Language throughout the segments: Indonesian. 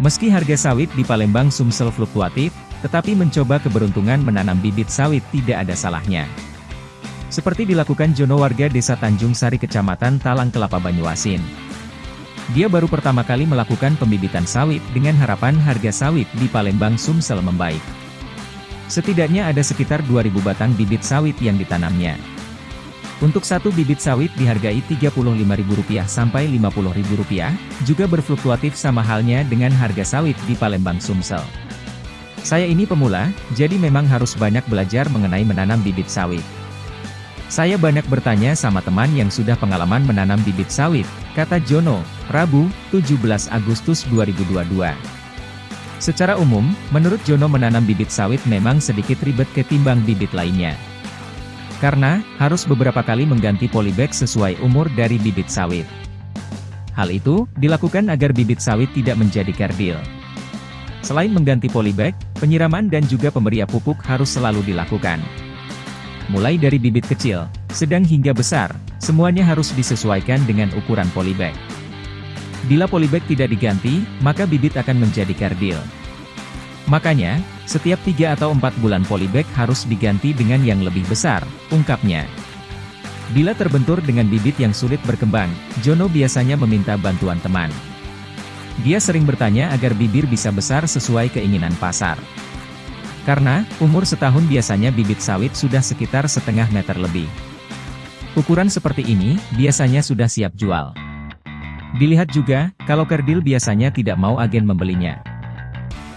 Meski harga sawit di Palembang Sumsel fluktuatif, tetapi mencoba keberuntungan menanam bibit sawit tidak ada salahnya. Seperti dilakukan Jono warga desa Tanjung Sari Kecamatan Talang Kelapa Banyuasin. Dia baru pertama kali melakukan pembibitan sawit dengan harapan harga sawit di Palembang Sumsel membaik. Setidaknya ada sekitar 2000 batang bibit sawit yang ditanamnya. Untuk satu bibit sawit dihargai Rp35.000 sampai Rp50.000, juga berfluktuatif sama halnya dengan harga sawit di Palembang Sumsel. Saya ini pemula, jadi memang harus banyak belajar mengenai menanam bibit sawit. Saya banyak bertanya sama teman yang sudah pengalaman menanam bibit sawit, kata Jono, Rabu, 17 Agustus 2022. Secara umum, menurut Jono menanam bibit sawit memang sedikit ribet ketimbang bibit lainnya. Karena, harus beberapa kali mengganti polybag sesuai umur dari bibit sawit. Hal itu, dilakukan agar bibit sawit tidak menjadi kerdil. Selain mengganti polybag, penyiraman dan juga pemberian pupuk harus selalu dilakukan. Mulai dari bibit kecil, sedang hingga besar, semuanya harus disesuaikan dengan ukuran polybag. Bila polybag tidak diganti, maka bibit akan menjadi kerdil. Makanya, setiap 3 atau 4 bulan polybag harus diganti dengan yang lebih besar, ungkapnya. Bila terbentur dengan bibit yang sulit berkembang, Jono biasanya meminta bantuan teman. Dia sering bertanya agar bibir bisa besar sesuai keinginan pasar. Karena, umur setahun biasanya bibit sawit sudah sekitar setengah meter lebih. Ukuran seperti ini, biasanya sudah siap jual. Dilihat juga, kalau kerdil biasanya tidak mau agen membelinya.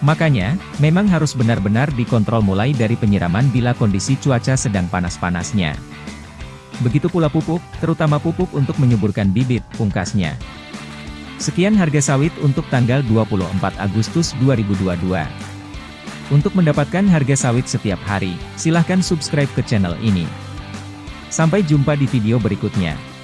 Makanya, memang harus benar-benar dikontrol mulai dari penyiraman bila kondisi cuaca sedang panas-panasnya. Begitu pula pupuk, terutama pupuk untuk menyuburkan bibit, pungkasnya. Sekian harga sawit untuk tanggal 24 Agustus 2022. Untuk mendapatkan harga sawit setiap hari, silahkan subscribe ke channel ini. Sampai jumpa di video berikutnya.